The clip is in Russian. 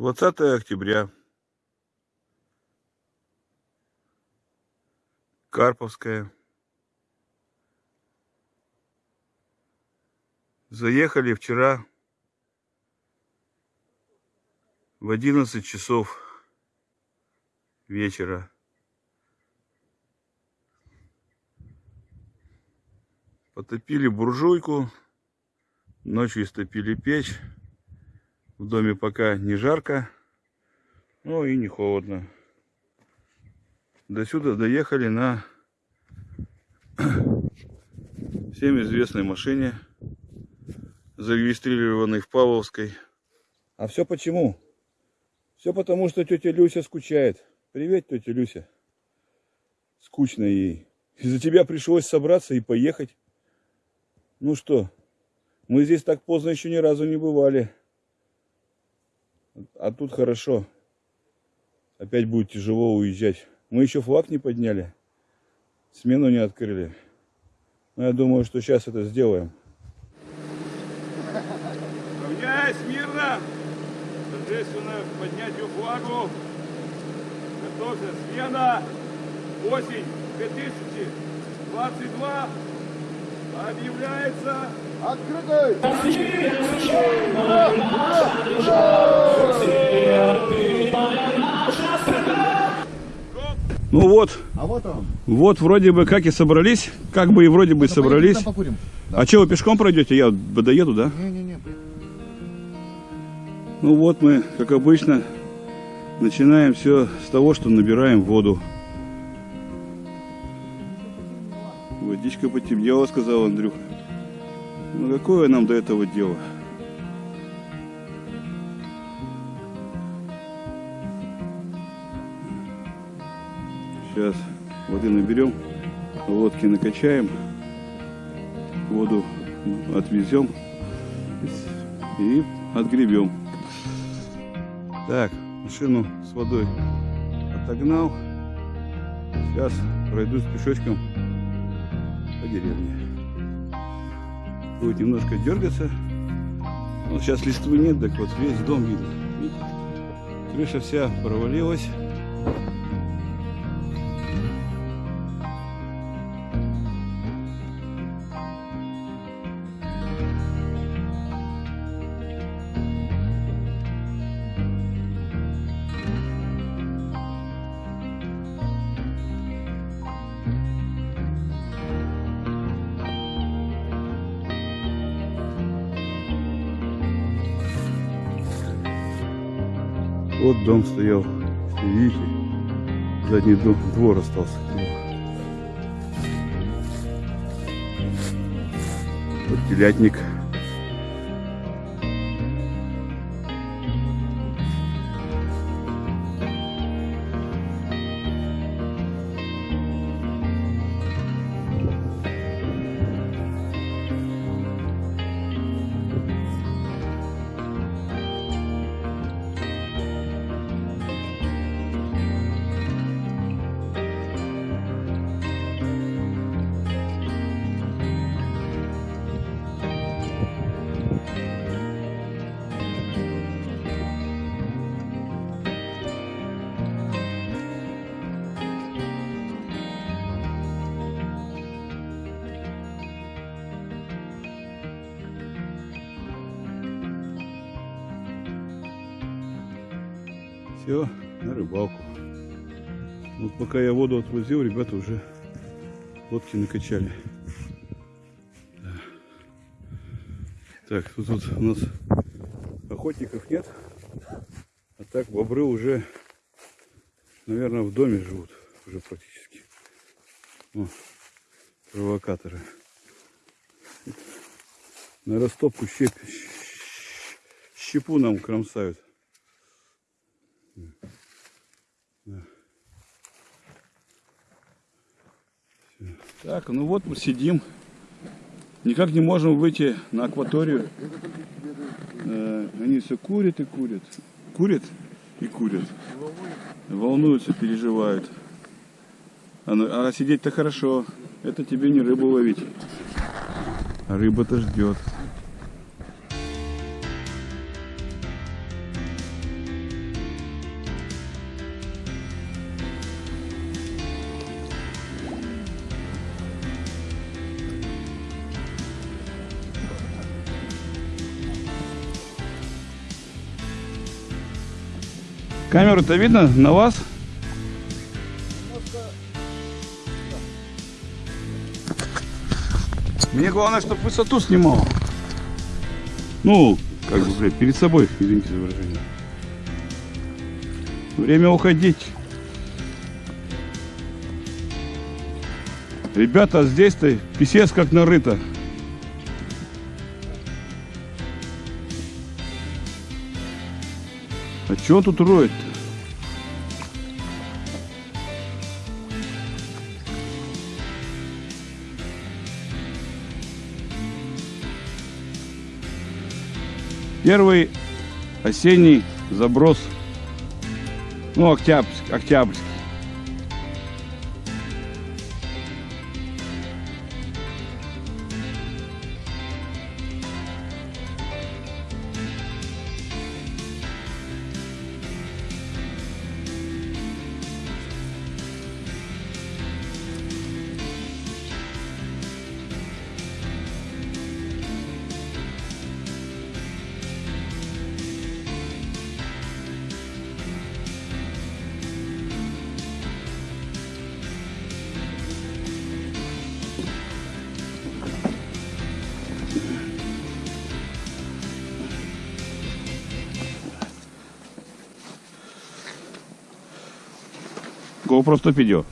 20 октября. Карповская. Заехали вчера в 11 часов вечера. Потопили буржуйку, ночью истопили печь. В доме пока не жарко, но и не холодно. До сюда доехали на всем известной машине, зарегистрированной в Павловской. А все почему? Все потому, что тетя Люся скучает. Привет, тетя Люся. Скучно ей. Из-за тебя пришлось собраться и поехать. Ну что, мы здесь так поздно еще ни разу не бывали. А тут хорошо. Опять будет тяжело уезжать. Мы еще флаг не подняли. Смену не открыли. Но я думаю, что сейчас это сделаем. Равняйсь мирно! Торжественно поднятию флагу. Готовься. Смена. Осень 2022 объявляется открытой. Ну вот. А вот он. Вот вроде бы как и собрались, как бы и вроде бы собрались. Покурим. А что вы пешком пройдете? Я доеду, да? Не-не-не. Ну вот мы, как обычно, начинаем все с того, что набираем воду. Водичка потемнела, сказал Андрюха. Ну какое нам до этого дело? Сейчас воды наберем, лодки накачаем, воду отвезем и отгребем. Так, машину с водой отогнал. Сейчас пройдусь пешочком по деревне. Будет немножко дергаться. Но сейчас листвы нет, так вот весь дом видно. Видите? Крыша вся провалилась. Вот дом стоял, видите, задний дом, двор остался. Вот телятник. Все, на рыбалку. Вот пока я воду отвозил, ребята уже лодки накачали. Так, тут вот у нас охотников нет. А так бобры уже, наверное, в доме живут. Уже практически. О, провокаторы. На растопку щеп... щепу нам кромсают. Так, ну вот мы сидим. Никак не можем выйти на акваторию. Э, они все курят и курят. Курят и курят. Волнуются, переживают. А, а сидеть-то хорошо. Это тебе не рыбу ловить. Рыба-то ждет. Камеру-то видно на вас? Мне главное, чтобы высоту снимал. Ну, как бы, блядь, перед собой, извините за выражение. Время уходить. Ребята, здесь-то писец как нарыто. А что он тут роет? -то? Первый осенний заброс. Ну, октябрьский. октябрьский. GoPro 100 видео.